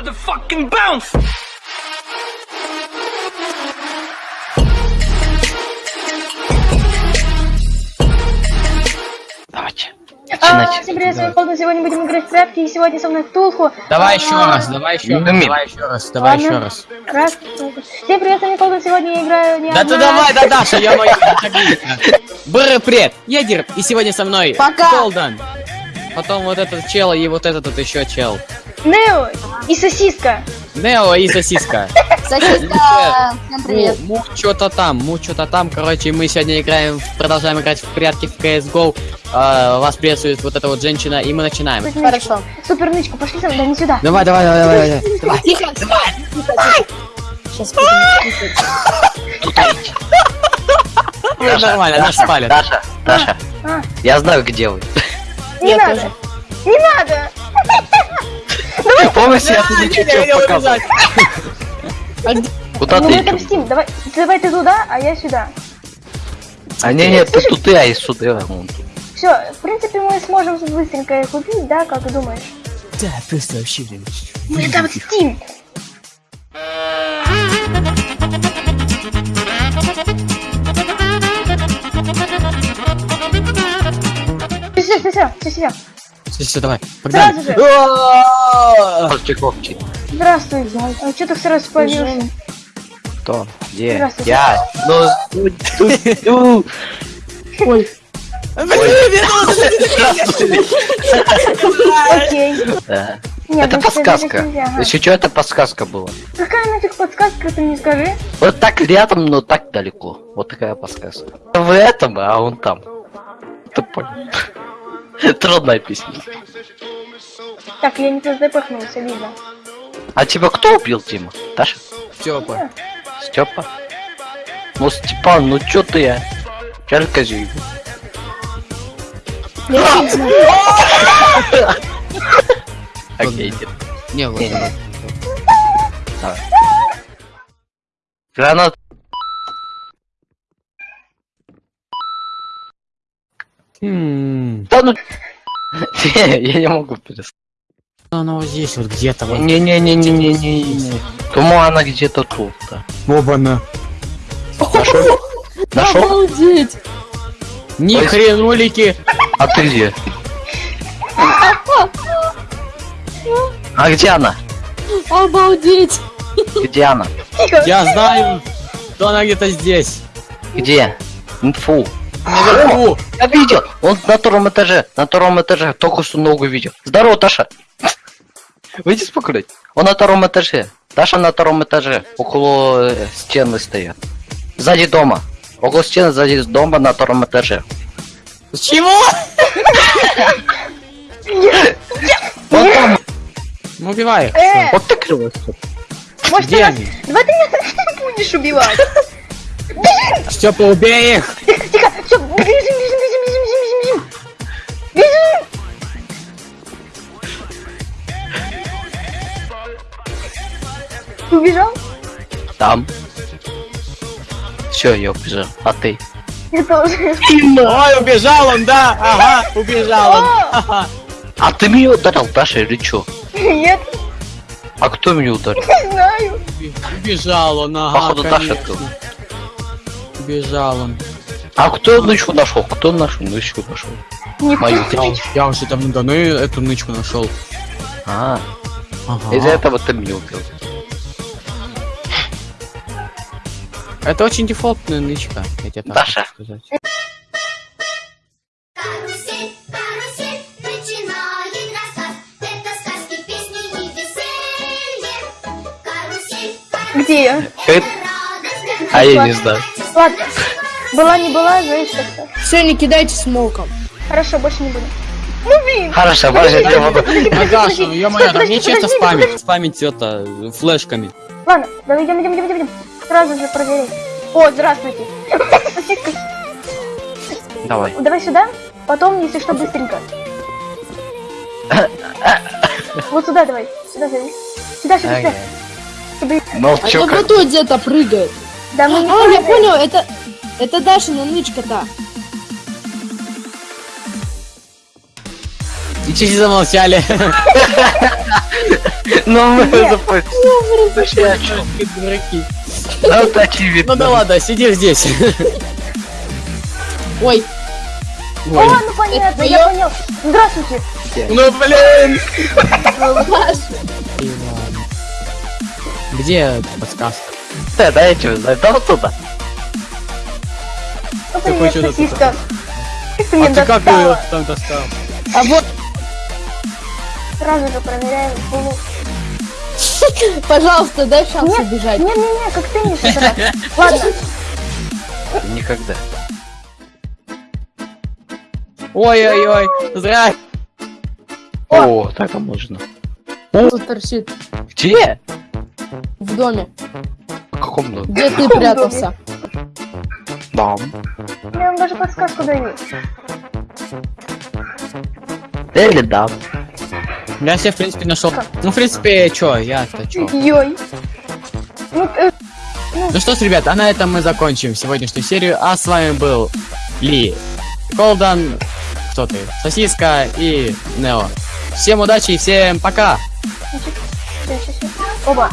motherfucking bounce! Давайте. А, Начинайте. всем привет, с вами Колдун, сегодня будем играть в прятки, и сегодня со мной Ктулху. Давай А, еще раз, давай еще раз, давай еще раз, давай еще раз. Раз, Всем привет, с вами Колдун, сегодня я играю не Да ты давай, да, Даша, я мой Бры, привет, я Дир, и сегодня со мной Пока. Голден. Потом вот этот чел и вот этот вот еще чел. Нео и сосиска. Нео и сосиска. Сосиска, всем привет. Му, му что-то там, му что-то там. Короче, мы сегодня играем, продолжаем играть в прятки в CSGO. А, вас приветствует вот эта вот женщина, и мы начинаем. Хорошо. Супер нычку, пошли со мной, да не сюда. Давай, давай, давай, давай, давай. давай. Тихо, тихо, Сейчас Нормально, нас спалят. Даша, Даша, А, я знаю, где вы. Не Я надо. тоже. Не надо. Помните, я тебе чуть-чуть показал. Куда ты мы отомстим. Давай, давай ты туда, а я сюда. А не, не, ты тут я и сюда. вон тут. Все, в принципе, мы сможем быстренько их убить, да, как ты думаешь? Да, просто вообще. Мы отомстим. Все, все, все, все, все. Давай, погнали. Сразу же. Здравствуй. А что ты сразу появился? Кто? Где? Я. Ну, ну, ну, ну. Окей. Да. Нет, Это подсказка. Если что, это подсказка была. Какая нафиг подсказка, ты мне скажи? Вот так рядом, но так далеко. Вот такая подсказка. В этом, а он там. Ты понял. Трудная песня. Так, я не туда запахнулся, видно. А тебя кто убил, Дима? Даша? Степа. Степа? Ну, Степан, ну чё ты, а? Чалька же. Окей. Не, вот. Гранат. М, Да ну... Я не могу перестать. Она вот здесь вот где-то вот. Не-не-не-не-не-не. Думаю, она где-то тут, да. Оба-на. Нашел? Нашел? Обалдеть. Ни хренулики. А ты где? А где она? Обалдеть. Где она? Я знаю, что она где-то здесь. Где? Фу. Наверху. Я видел! Он на втором этаже, на втором этаже, только что ногу видел. Здорово, Таша! Выйди спокойно. Он на втором этаже. Таша на втором этаже, около э, стены стоят. Сзади дома. Около стены, сзади дома на втором этаже. Чего? Вот там, Ну убивай. Э, вот ты криво. может, Где они? Давай ты меня будешь убивать. Степа, убей их! Убежал? Там. Все, я убежал. А ты? Я тоже. Ой, убежал он, да! Ага, убежал он. Ага. А ты меня ударил, Таша, или чё? Нет, А кто меня ударил? не знаю. Убежал он, ага, Походу, Даша конечно. тут. Убежал он. А кто нычку нашел? Кто нашу нычку нашел? Мою. Я, я уже давно давно эту нычку нашел. А, Ага. из-за этого ты меня убил. Это очень дефолтная нычка, я тебе так Даша. хочу сказать. Карусель, карусель, сказки. Карусель, Где я? А я не знаю. Ладно. Была не была, знаешь как-то. Все, не кидайте смоком. Хорошо, больше не буду. Ну блин. Хорошо, подожди, я буду. Даша, ну ё-моё, там нечестно спамить. Спамить это, флешками. Ладно, давай идем, идем, идем, идем, идем. Сразу же проверить. О, здравствуйте. Давай. Давай сюда, потом, если что, быстренько. Вот сюда давай. Сюда, сюда. Сюда, сюда, сюда. Чтобы- А вот где-то прыгает. Да мы не А, я понял, это... Это Дашина нычка-то. И чуть замолчали. Ну, мы запустили. А дураки. Ну, очевидно. Ну да ладно, сиди здесь. Ой, О, ну понятно, я понял. Здравствуйте. Ну блин! Где подсказка? Да, да, я чё знаю, да вот туда. Ну, Какой чудо ты А ты как ее там достал? а вот, Сразу же проверяем. Булу. пожалуйста, дай шанс Нет, убежать. Не-не-не, как ты не. Ладно, Никогда. Ой-ой-ой, зря. О, так а можно. Тут торчит Где? в доме. В каком доме? Где ты прятался? Там. я вам даже подсказку даю. Или да. Я себе, в принципе, нашел. Ну, в принципе, чё, я-то чё. Йой. Ну, э, Ну что ж, ребят, а на этом мы закончим сегодняшнюю серию. А с вами был Ли, Колдан, кто ты, Сосиска и Нео. Всем удачи и всем пока! Оба.